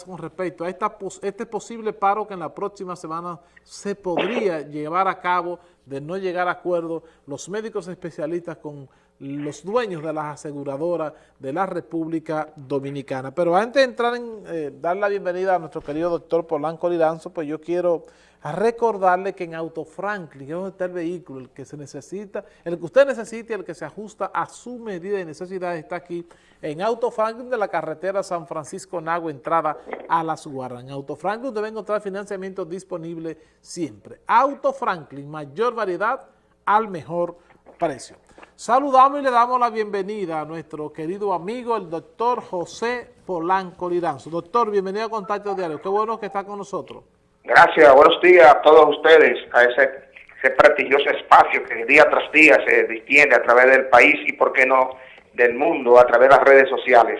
con respecto a este posible paro que en la próxima semana se podría llevar a cabo de no llegar a acuerdo los médicos especialistas con los dueños de las aseguradoras de la República Dominicana. Pero antes de entrar en eh, dar la bienvenida a nuestro querido doctor Polanco Liranzo, pues yo quiero recordarle que en Auto Franklin, que es donde está el vehículo, el que se necesita, el que usted necesita y el que se ajusta a su medida de necesidad está aquí en Auto Franklin de la carretera San Francisco Nagua, entrada a Las Guardas. En Auto Franklin debe encontrar financiamiento disponible siempre. Auto Franklin, mayor variedad al mejor precio. Saludamos y le damos la bienvenida a nuestro querido amigo, el doctor José Polanco Liranzo. Doctor, bienvenido a Contacto Diario. Qué bueno que está con nosotros. Gracias, buenos días a todos ustedes, a ese, ese prestigioso espacio que día tras día se distiende a través del país y, por qué no, del mundo a través de las redes sociales.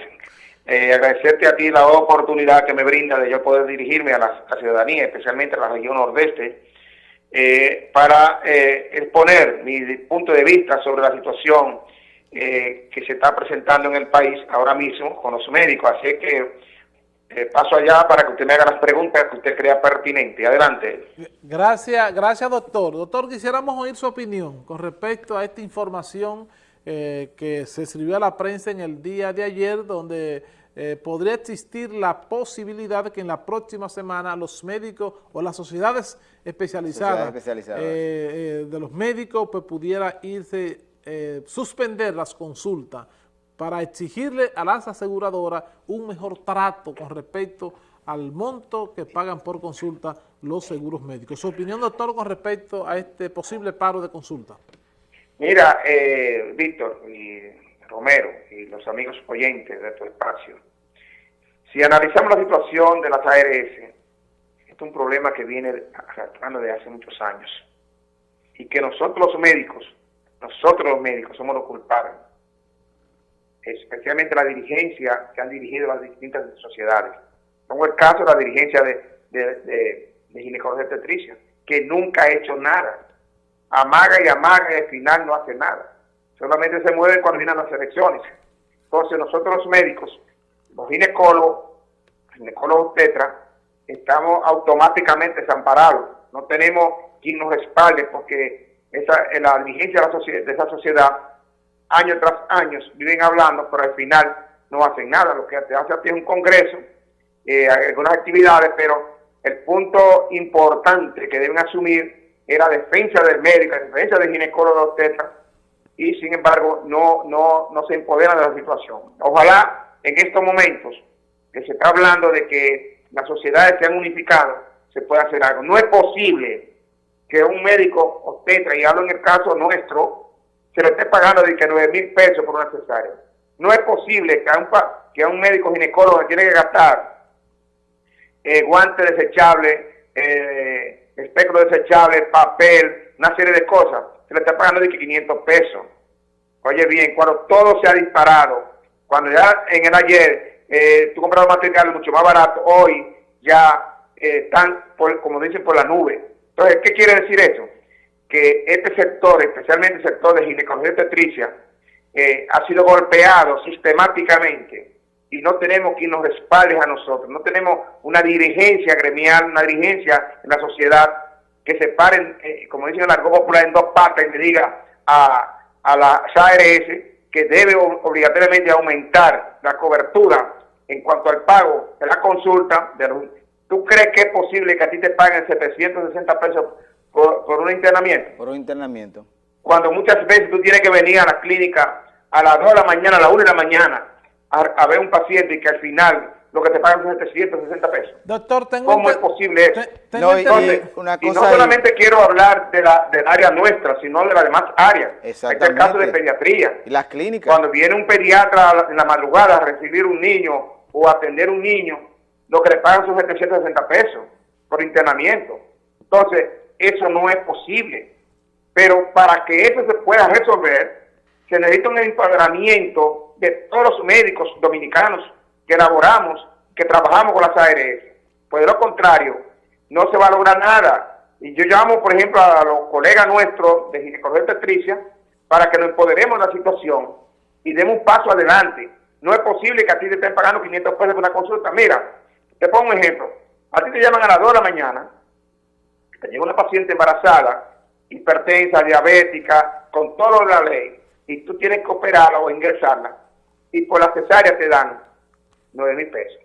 Eh, agradecerte a ti la oportunidad que me brinda de yo poder dirigirme a la, ciudadanía, especialmente a la región nordeste, eh, para eh, exponer mi punto de vista sobre la situación que se está presentando en el país ahora mismo con los médicos. Así que paso allá para que usted me haga las preguntas que usted crea pertinente. Adelante. Gracias, gracias doctor. Doctor, quisiéramos oír su opinión con respecto a esta información eh, que se escribió a la prensa en el día de ayer, donde eh, podría existir la posibilidad de que en la próxima semana los médicos o las sociedades especializadas, eh, de los médicos pues pudiera irse, suspender las consultas para exigirle a las aseguradoras un mejor trato con respecto al monto que pagan por consulta los seguros médicos. Su opinión, doctor, con respecto a este posible paro de consulta. Mira, eh, Víctor y Romero y los amigos oyentes de tu espacio, si analizamos la situación de las ARS, es un problema que viene arrastrando desde hace muchos años y que nosotros los médicos, nosotros los médicos somos los culpables, especialmente la dirigencia que han dirigido las distintas sociedades. Como el caso de la dirigencia de, de, de, de ginecología que nunca ha hecho nada amaga y amaga y al final no hace nada. Solamente se mueven cuando vienen las elecciones. Entonces nosotros los médicos, los ginecólogos, ginecólogos tetra, estamos automáticamente desamparados. No tenemos quien nos respalde porque esa, la dirigencia de, esa sociedad, año tras año, viven hablando, pero al final no hacen nada. Lo que hace es un congreso, eh, algunas actividades, pero el punto importante que deben asumir era defensa del médico, defensa del ginecólogo tetra, y sin embargo no, no, no se empoderan de la situación. Ojalá en estos momentos que se está hablando de que las sociedades se han unificado, se pueda hacer algo. No es posible que un médico obstetra, y hablo en el caso nuestro, se le esté pagando de que 9 mil pesos por una cesárea. No es posible que a un, que a un médico ginecólogo tiene que gastar eh, guantes desechables, eh, espectro desechable, papel, una serie de cosas, le está pagando de 500 pesos. Oye bien, cuando todo se ha disparado, cuando ya en el ayer eh, tú comprabas materiales mucho más barato, hoy ya eh, están, como dicen, por la nube. Entonces, ¿qué quiere decir eso? Que este sector, especialmente el sector de ginecología obstetricia, eh, ha sido golpeado sistemáticamente y no tenemos quien nos respalde a nosotros, no tenemos una dirigencia gremial, una dirigencia en la sociedad que se paren, eh, como dicen en la popular, en dos partes y le diga a, a la ARS que debe obligatoriamente aumentar la cobertura en cuanto al pago de la consulta. De ¿Tú crees que es posible que a ti te paguen 760 pesos por, por un internamiento? Por un internamiento. Cuando muchas veces tú tienes que venir a la clínica a las 2 de la mañana, a las 1 de la mañana, a, ver un paciente y que al final lo que te pagan son 760 pesos. Doctor, tengo ¿Cómo es posible eso? no, y, no solamente quiero hablar de la, del área nuestra, sino de las demás áreas. Este es el caso de pediatría. Y las clínicas. Cuando viene un pediatra en la madrugada a recibir un niño o atender un niño, lo que le pagan son 760 pesos por internamiento. Entonces, eso no es posible. Pero para que eso se pueda resolver, se necesita un empoderamiento de todos los médicos dominicanos que elaboramos, que trabajamos con las ARS. Pues de lo contrario, no se va a lograr nada. Y yo llamo, por ejemplo, a los colegas nuestros de ginecología obstetricia para que nos empoderemos de la situación y demos un paso adelante. No es posible que a ti te estén pagando 500 pesos por una consulta. Mira, Te pongo un ejemplo. A ti te llaman a las 2 de la mañana, te llega una paciente embarazada, hipertensa, diabética, con todo la ley, y tú tienes que operarla o ingresarla, y por la cesárea te dan 9 mil pesos.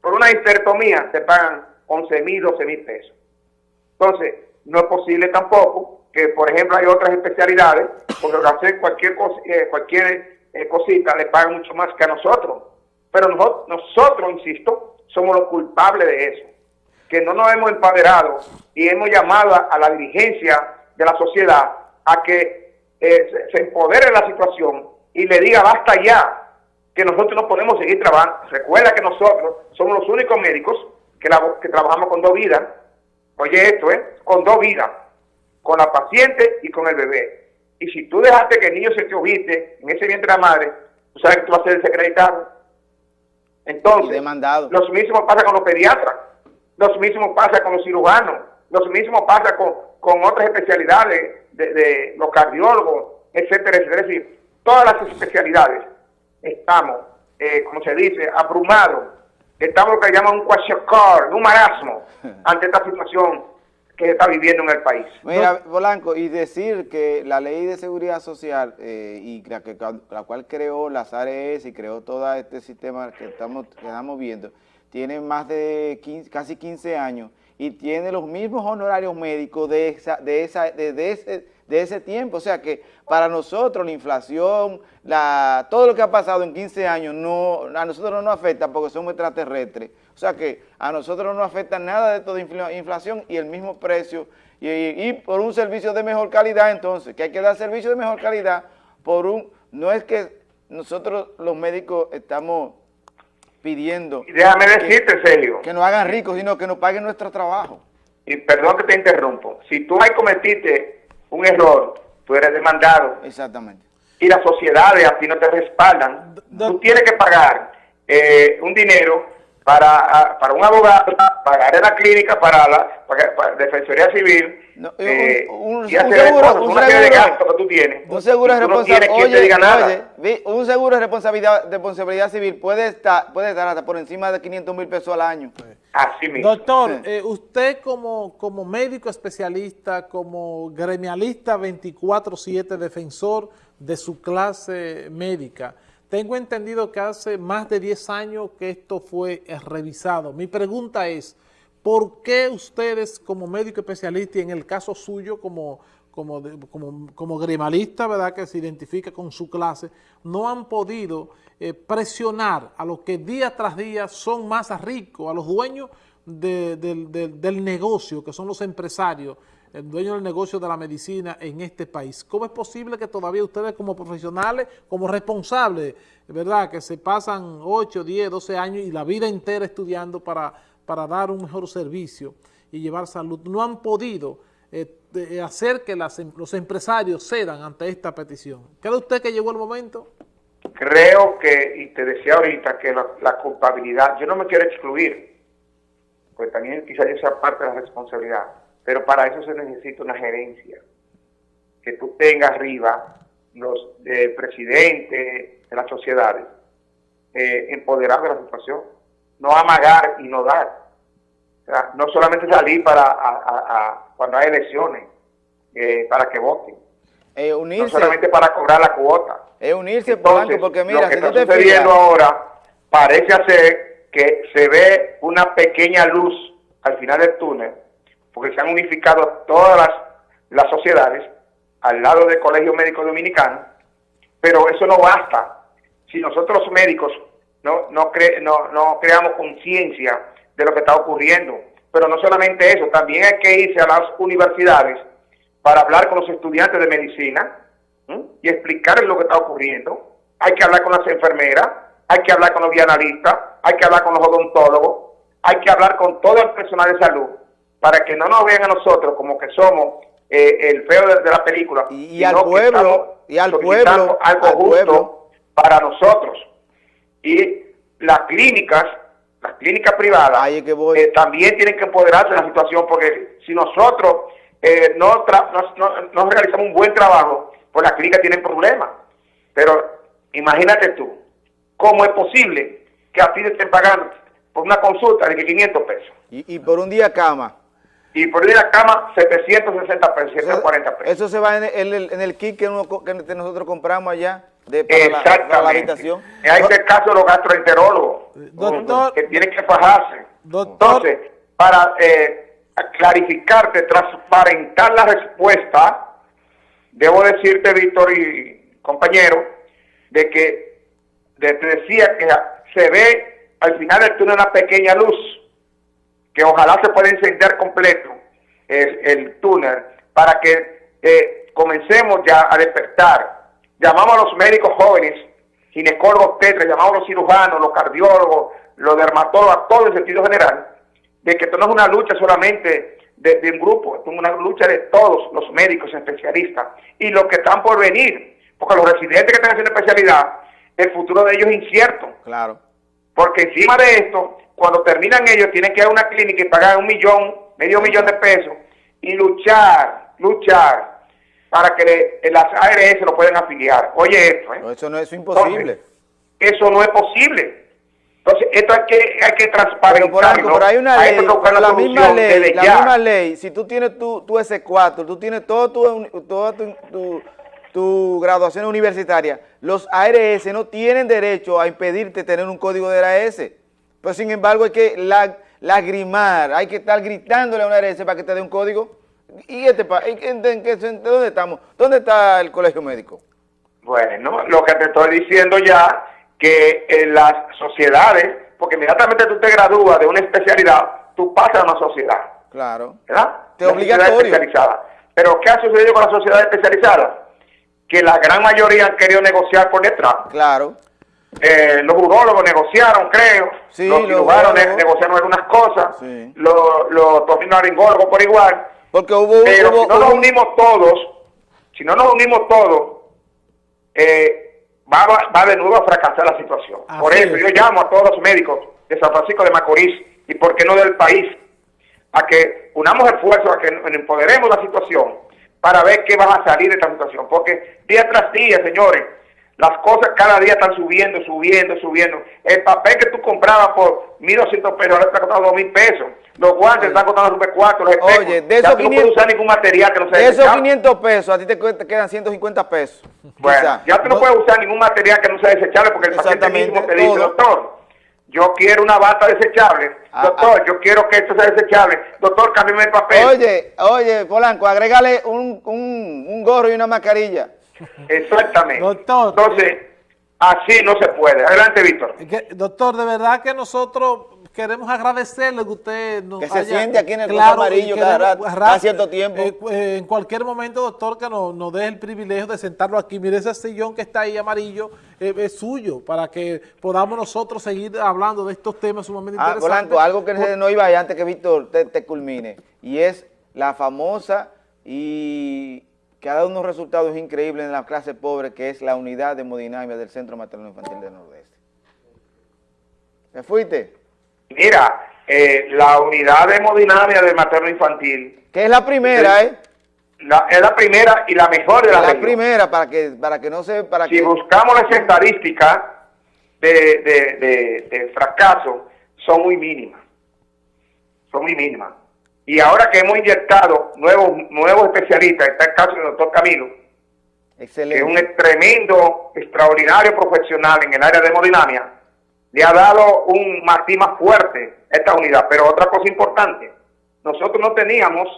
Por una hipertomía te pagan 11 mil, 12 mil pesos. Entonces, no es posible tampoco que, por ejemplo, hay otras especialidades, porque hacer cualquier, eh, cualquier eh, cosita le pagan mucho más que a nosotros. Pero nosotros, nosotros, insisto, somos los culpables de eso. Que no nos hemos empoderado y hemos llamado a, la dirigencia de la sociedad a que eh, se, se empodere la situación y le diga basta ya, que nosotros no podemos seguir trabajando. Recuerda que nosotros somos los únicos médicos que, que trabajamos con dos vidas. Oye esto, ¿eh? Con dos vidas. Con la paciente y con el bebé. Y si tú dejaste que el niño se te oviste en ese vientre de la madre, tú sabes que tú vas a ser desacreditado. Entonces, demandado. lo mismo pasa con los pediatras, lo mismo pasa con los cirujanos, lo mismo pasa con, con otras especialidades de, de los cardiólogos, etcétera, etcétera. Es decir, todas las especialidades estamos, eh, como se dice, abrumados. Estamos lo que llaman un kwashiorkor, un marasmo, ante esta situación que se está viviendo en el país. Mira, Polanco, y decir que la ley de seguridad social, eh, y la, que, la cual creó las ARES y creó todo este sistema que estamos, que estamos viendo, tiene más de casi 15 años y tiene los mismos honorarios médicos de, esa, de, esa, de ese de ese tiempo. O sea que para nosotros la inflación, la, todo lo que ha pasado en 15 años, no, a nosotros no nos afecta porque somos extraterrestres. O sea que a nosotros no nos afecta nada de toda inflación y el mismo precio. Y, por un servicio de mejor calidad, entonces, que hay que dar servicio de mejor calidad por un... No es que nosotros los médicos estamos pidiendo... déjame decirte, Sergio. Que nos hagan ricos, sino que nos paguen nuestro trabajo. Y perdón que te interrumpo. Si tú ahí cometiste un error, tú eres demandado. Exactamente. Y las sociedades a ti no te respaldan. tú tienes que pagar eh, un dinero para, para un abogado, pagar en la clínica, para la para, Defensoría Civil, eh, un, y hacer seguro, cosas, un una seguro, de gasto que tú tienes. Un seguro de responsabilidad. No oye, diga nada. Oye, un seguro de responsabilidad, responsabilidad civil puede estar, puede estar hasta por encima de 500 mil pesos al año. Así mismo. Doctor, eh, usted como, como médico especialista, como gremialista 24-7, defensor de su clase médica, tengo entendido que hace más de 10 años que esto fue revisado. Mi pregunta es, ¿por qué ustedes como médico especialista y en el caso suyo como, como, como, como grimalista, ¿verdad?, que se identifica con su clase, no han podido eh, presionar a los que día tras día son más ricos, a los dueños del negocio, que son los empresarios, el dueño del negocio de la medicina en este país. ¿Cómo es posible que todavía ustedes como profesionales, como responsables, verdad, que se pasan 8, 10, 12 años y la vida entera estudiando para, para dar un mejor servicio y llevar salud, no han podido eh, hacer que em, los empresarios cedan ante esta petición? ¿Cree usted que llegó el momento? Creo que, y te decía ahorita, que la, culpabilidad, yo no me quiero excluir, pues también quizás yo sea parte de la responsabilidad, pero para eso se necesita una gerencia, que tú tengas arriba los eh, presidentes de las sociedades, eh, empoderar de la situación, no amagar y no dar. No solamente salir para cuando hay elecciones, eh, para que voten. Eh, unirse. No solamente para cobrar la cuota. Es unirse, Entonces, porque mira, lo que está sucediendo ahora parece ser que se ve una pequeña luz al final del túnel, porque se han unificado todas las, las sociedades al lado del Colegio Médico Dominicano, pero eso no basta. Si nosotros médicos no, no, no, no creamos conciencia de lo que está ocurriendo, pero no solamente eso, también hay que irse a las universidades para hablar con los estudiantes de medicina y explicarles lo que está ocurriendo. Hay que hablar con las enfermeras, hay que hablar con los bianalistas, hay que hablar con los odontólogos, hay que hablar con todo el personal de salud para que no nos vean a nosotros como que somos eh, el feo de, la película. Y, al pueblo, y al pueblo, algo justo para nosotros. Y las clínicas, las clínicas privadas, eh, también tienen que empoderarse de la situación, porque si nosotros eh, no, no, realizamos un buen trabajo, pues las clínicas tienen problemas. Pero imagínate tú, ¿cómo es posible que a ti te estén pagando por una consulta de 500 pesos. Y, y por un día cama. Y por ir a cama, 760 pesos, 740 pesos. Eso se va en el, en el kit que, uno, que nosotros compramos allá de, para, la, Exactamente. para la habitación. Hay que caso de los gastroenterólogos, Doctor. que tienen que fajarse. Doctor. Entonces, para eh, clarificarte, transparentar la respuesta, debo decirte, Víctor y compañero, de que de- te decía que se ve al final del túnel una pequeña luz, que ojalá se pueda encender completo el, el túnel para que eh, comencemos ya a despertar. Llamamos a los médicos jóvenes, ginecólogos tetras, llamamos a los cirujanos, los cardiólogos, los dermatólogos, a todo en sentido general, de que esto no es una lucha solamente de, de un grupo, esto es una lucha de todos los médicos especialistas y los que están por venir, porque los residentes que están haciendo especialidad, el futuro de ellos es incierto. Claro. Porque encima de esto, cuando terminan ellos, tienen que ir a una clínica y pagar un millón, medio millón de pesos y luchar, luchar para que le- las ARS lo puedan afiliar. Oye esto, ¿eh? Eso no es imposible. Entonces, eso no es posible. Entonces, esto hay que, hay que Pero por transparentarlo. algo, pero hay una ley, una la misma ley, la misma ley, si tú tienes tu, tu S4, tú tienes todo tu, toda tu, tu, tu graduación universitaria, los ARS no tienen derecho a impedirte tener un código de ARS. Pero sin embargo hay que la- lagrimar, hay que estar gritándole a una ARS para que te dé un código. ¿Y este, pa- en, dónde estamos? ¿Dónde está el colegio médico? Bueno, lo que te estoy diciendo ya, que en las sociedades, porque inmediatamente tú te gradúas de una especialidad, tú pasas a una sociedad. Claro. ¿verdad? Te obligatorio. especializada. Pero ¿qué ha sucedido con la sociedad especializada? Que la gran mayoría han querido negociar por detrás. Claro. Eh, los urólogos negociaron, creo. Sí, los cirujanos negociaron algunas cosas. Sí. Los, los por igual. Porque hubo, Pero hubo- si no nos unimos todos, si no nos unimos todos, eh, va, va- va de nuevo a fracasar la situación. Así por eso es. yo llamo a todos los médicos de San Francisco de Macorís y por qué no del país a que unamos esfuerzos, a que empoderemos la situación para ver qué va a salir de esta situación. Porque día tras día, señores, las cosas cada día están subiendo, subiendo, subiendo. El papel que tú comprabas por 1.200 pesos ahora está costando 2.000 pesos. Los guantes están costando super 4, los espejos. Oye, de Ya esos tú no 500 puedes usar ningún material que no sea de esos desechable. 500 pesos, a ti te, quedan 150 pesos. Bueno, quizá. ya tú no, puedes usar ningún material que no sea desechable porque el paciente mismo te dice, todo. doctor, yo quiero una bata desechable. Ah, doctor, yo quiero que esto sea desechable. Doctor, cámbiame el papel. Oye, oye, Polanco, agrégale un, un, un gorro y una mascarilla. Exactamente. Doctor, Entonces, así no se puede. Adelante, Víctor. Que- doctor, de verdad que nosotros queremos agradecerle que usted nos Que se haya- siente aquí en el Claro, Amarillo cada rato, cada cierto tiempo. eh, eh, en cualquier momento, doctor, que nos, nos dé el privilegio de sentarlo aquí. Mire ese sillón que está ahí amarillo, eh, es suyo, para que podamos nosotros seguir hablando de estos temas sumamente Ah, interesantes. Polanco, algo que Por- no iba antes que Víctor te, te culmine, y es la famosa y que ha dado unos resultados increíbles en la clase pobre, que es la unidad de hemodinamia del Centro Materno Infantil del Nordeste. ¿Te fuiste? Mira, eh, la unidad de hemodinamia del materno infantil Que es la primera, ¿eh? la- es la primera y la mejor de la, La región. primera, para que, para que no se... Para si que, buscamos las estadísticas de, de, de- de fracaso, son muy mínimas. Son muy mínimas. Y ahora que hemos inyectado nuevos, nuevos especialistas, está el caso del doctor Camilo, que es un excelente. tremendo, extraordinario profesional en el área de hemodinamia, le ha dado un matiz más fuerte a esta unidad. Pero otra cosa importante, nosotros no teníamos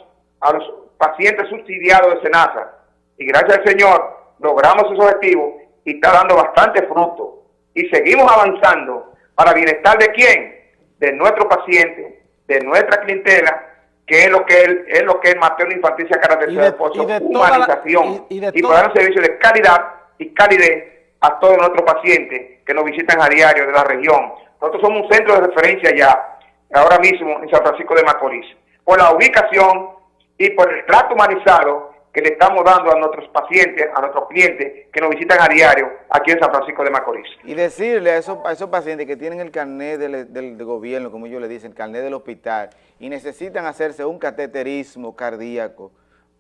a los pacientes subsidiados de SENASA y gracias al Señor logramos esos objetivos y está dando bastante fruto. Y seguimos avanzando para bienestar de quién? De nuestro paciente, de nuestra clientela, que es lo que el, es lo que el materno infantil se de- por su humanización y- y de y dar un servicio de calidad y calidez a todos nuestros pacientes que nos visitan a diario de la región. Nosotros somos un centro de referencia ya, ahora mismo en San Francisco de Macorís, por la ubicación y por el trato humanizado que le estamos dando a nuestros pacientes, a nuestros clientes que nos visitan a diario aquí en San Francisco de Macorís. Y decirle a esos, a esos pacientes que tienen el carnet del, gobierno, como ellos le dicen, el carnet del hospital, y necesitan hacerse un cateterismo cardíaco,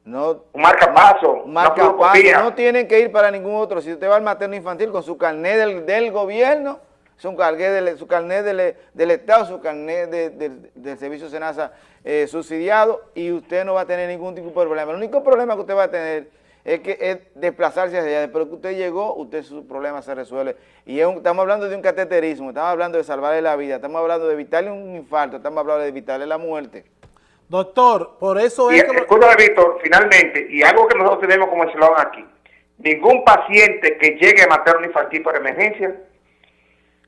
no, Un marcapaso, un marcapaso, no tienen que ir para ningún otro. Si usted va al materno infantil con su carnet del, del gobierno, su carnet del, su carnet del, del Estado, su carnet de, del servicio SENASA eh, subsidiado y usted no va a tener ningún tipo de problema. El único problema que usted va a tener es que es desplazarse hacia allá, después que usted llegó, usted su problema se resuelve. Y estamos hablando de un cateterismo, estamos hablando de salvarle la vida, estamos hablando de evitarle un infarto, estamos hablando de evitarle la muerte. Doctor, por eso es... Y, que... Víctor, finalmente, y algo que nosotros tenemos como eslogan aquí, ningún paciente que llegue a materno infantil por emergencia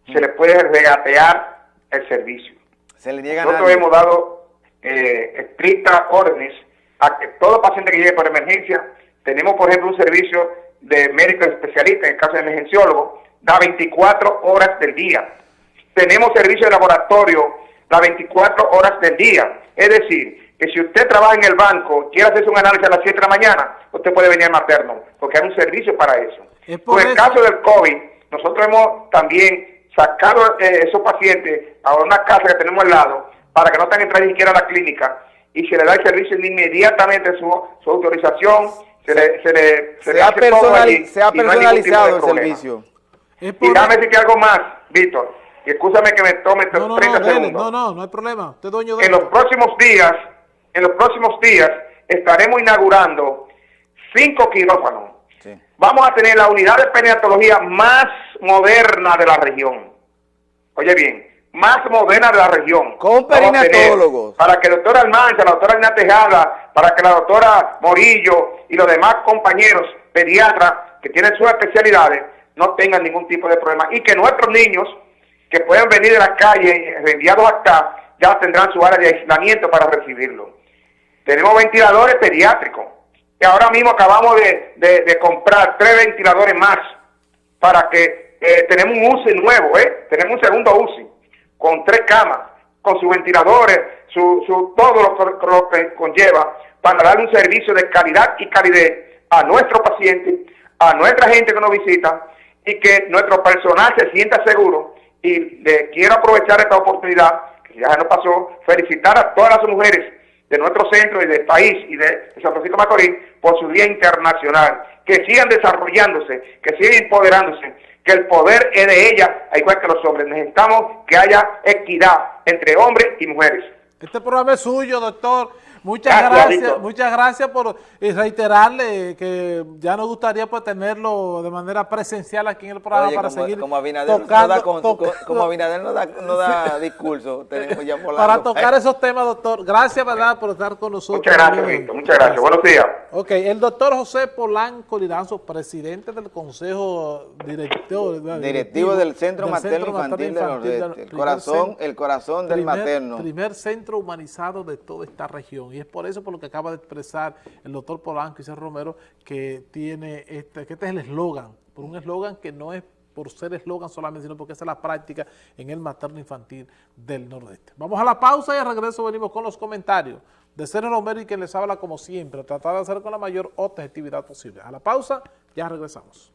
se le puede regatear el servicio. Se le niega Nosotros hemos dado eh, estrictas órdenes a que todo paciente que llegue por emergencia, tenemos por ejemplo un servicio de médico especialista, en el caso de emergenciólogo, da 24 horas del día. Tenemos servicio de laboratorio las 24 horas del día. Es decir, que si usted trabaja en el banco, quiere hacerse un análisis a las 7 de la mañana, usted puede venir al materno, porque hay un servicio para eso. Por, el caso del COVID, nosotros hemos también sacado eh, esos pacientes a una casa que tenemos al lado, para que no tengan que entrar ni siquiera a la clínica, y se le da el servicio inmediatamente su, su autorización, se le, se le, se, le hace todo allí, se ha personalizado el servicio. Y déjame decirte algo más, Víctor, y escúchame que me tome no, 30 no, segundos. No, no, no hay problema. En los próximos días, en los próximos días, estaremos inaugurando cinco quirófanos. Vamos a tener la unidad de perinatología más moderna de la región. Oye bien, más moderna de la región. Con perinatólogos. Para que la doctora Almanza, la doctora Ana Tejada, para que la doctora Morillo y los demás compañeros pediatras que tienen sus especialidades no tengan ningún tipo de problema. Y que nuestros niños que puedan venir de la calle enviados acá, ya tendrán su área de aislamiento para recibirlo. Tenemos ventiladores pediátricos, que ahora mismo acabamos de, comprar tres ventiladores más para que eh, tenemos un UCI nuevo, ¿eh? tenemos un segundo UCI con tres camas, con sus ventiladores, su, su, todo lo, que conlleva para dar un servicio de calidad y calidez a nuestros pacientes, a nuestra gente que nos visita y que nuestro personal se sienta seguro y le quiero aprovechar esta oportunidad, que ya nos pasó, felicitar a todas las mujeres de nuestro centro y del país y de San Francisco Macorís por su Día Internacional. Que sigan desarrollándose, que sigan empoderándose, que el poder es de ellas, igual que los hombres. Necesitamos que haya equidad entre hombres y mujeres. Este programa es suyo, doctor. Muchas gracias, muchas gracias por eh, reiterarle que ya nos gustaría pues tenerlo de manera presencial aquí en el programa para seguir como Abinader tocando, no da, como Abinader no da, no da discurso, tenemos ya Para tocar esos temas, doctor. Gracias, ¿verdad?, por estar con nosotros. Muchas gracias, Víctor. Muchas gracias. Buenos días. Ok, el doctor José Polanco Liranzo, presidente del Consejo Directivo, directivo del Centro Materno Infantil, de los El corazón, el corazón del materno. Primer centro humanizado de toda esta región. Y es por eso por lo que acaba de expresar el doctor Polanco y C. Romero que tiene este, que este es el eslogan, por un eslogan que no es por ser eslogan solamente, sino porque esa es la práctica en el materno infantil del Nordeste. Vamos a la pausa y al regreso venimos con los comentarios de Sergio Romero y que les habla como siempre, tratar de hacer con la mayor objetividad posible. A la pausa, ya regresamos.